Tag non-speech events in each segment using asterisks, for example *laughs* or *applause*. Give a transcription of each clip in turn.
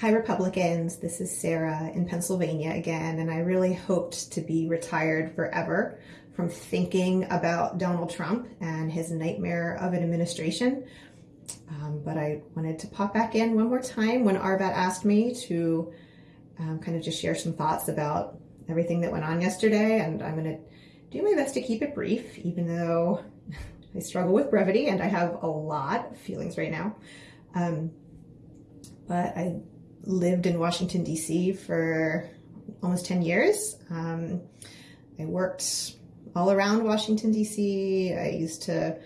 Hi, Republicans. This is Sarah in Pennsylvania again, and I really hoped to be retired forever from thinking about Donald Trump and his nightmare of an administration. Um, but I wanted to pop back in one more time when Arbat asked me to um, kind of just share some thoughts about everything that went on yesterday, and I'm going to do my best to keep it brief, even though *laughs* I struggle with brevity and I have a lot of feelings right now. Um, but I lived in Washington, D.C. for almost 10 years. Um, I worked all around Washington, D.C. I used to,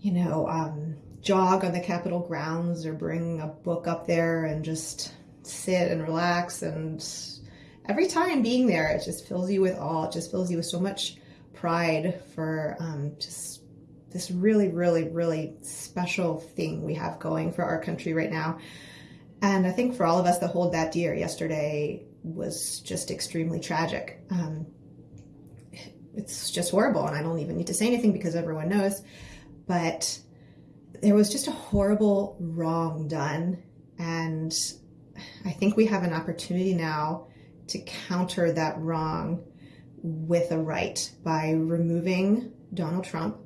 you know, um, jog on the Capitol grounds or bring a book up there and just sit and relax. And every time being there, it just fills you with awe. It just fills you with so much pride for um, just this really, really, really special thing we have going for our country right now. And I think for all of us that hold that dear, yesterday was just extremely tragic. Um, it's just horrible, and I don't even need to say anything because everyone knows. But there was just a horrible wrong done, and I think we have an opportunity now to counter that wrong with a right by removing Donald Trump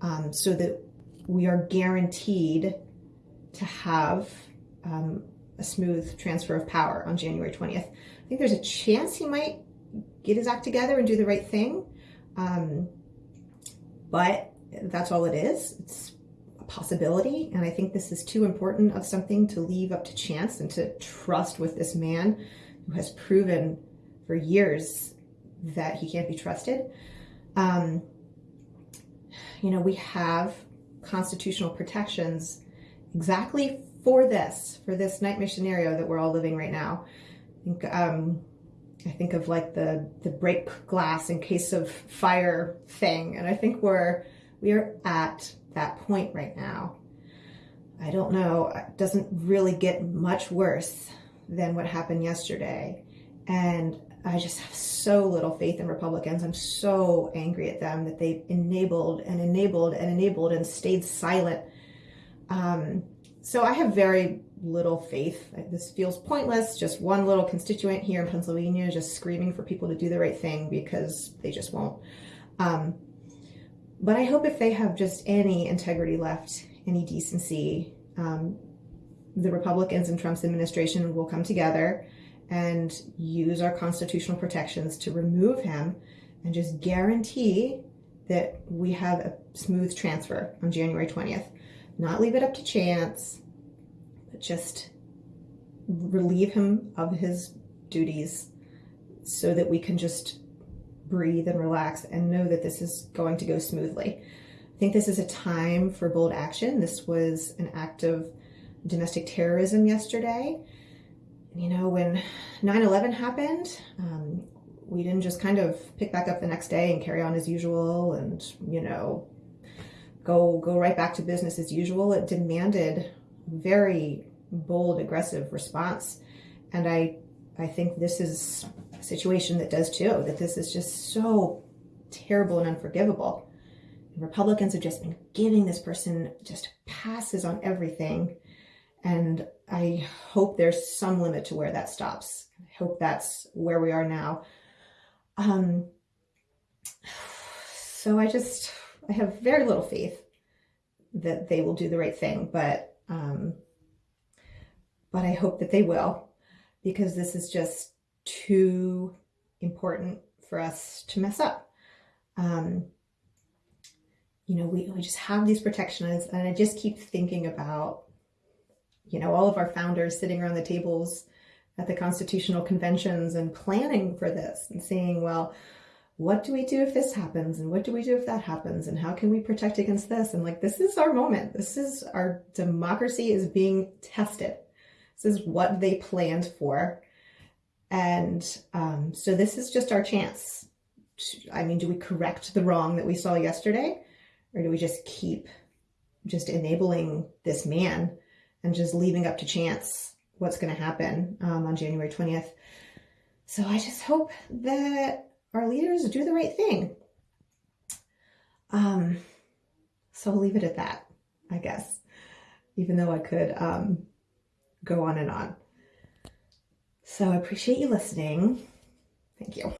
um, so that we are guaranteed to have um, a smooth transfer of power on January 20th. I think there's a chance he might get his act together and do the right thing. Um, but that's all it is. It's a possibility. And I think this is too important of something to leave up to chance and to trust with this man who has proven for years that he can't be trusted. Um, you know, we have constitutional protections exactly for this, for this nightmare scenario that we're all living right now. I think, um, I think of like the, the break glass in case of fire thing. And I think we're, we are at that point right now. I don't know, it doesn't really get much worse than what happened yesterday. And I just have so little faith in Republicans. I'm so angry at them that they enabled and enabled and enabled and stayed silent. Um, so I have very little faith. This feels pointless. Just one little constituent here in Pennsylvania just screaming for people to do the right thing because they just won't. Um, but I hope if they have just any integrity left, any decency, um, the Republicans and Trump's administration will come together and use our constitutional protections to remove him and just guarantee that we have a smooth transfer on January 20th not leave it up to chance, but just relieve him of his duties so that we can just breathe and relax and know that this is going to go smoothly. I think this is a time for bold action. This was an act of domestic terrorism yesterday. You know, when 9-11 happened, um, we didn't just kind of pick back up the next day and carry on as usual and, you know, go go right back to business as usual. It demanded very bold, aggressive response. And I I think this is a situation that does too, that this is just so terrible and unforgivable. Republicans have just been giving this person just passes on everything. And I hope there's some limit to where that stops. I hope that's where we are now. Um, *sighs* so I just I have very little faith that they will do the right thing, but um, but I hope that they will because this is just too important for us to mess up. Um, you know, we, we just have these protections and I just keep thinking about, you know, all of our founders sitting around the tables at the constitutional conventions and planning for this and saying, well, what do we do if this happens and what do we do if that happens and how can we protect against this? And like this is our moment. This is our democracy is being tested. This is what they planned for. And um, so this is just our chance. I mean do we correct the wrong that we saw yesterday or do we just keep just enabling this man and just leaving up to chance what's going to happen um, on january 20th so i just hope that our leaders do the right thing. Um, so I'll leave it at that, I guess, even though I could um, go on and on. So I appreciate you listening. Thank you.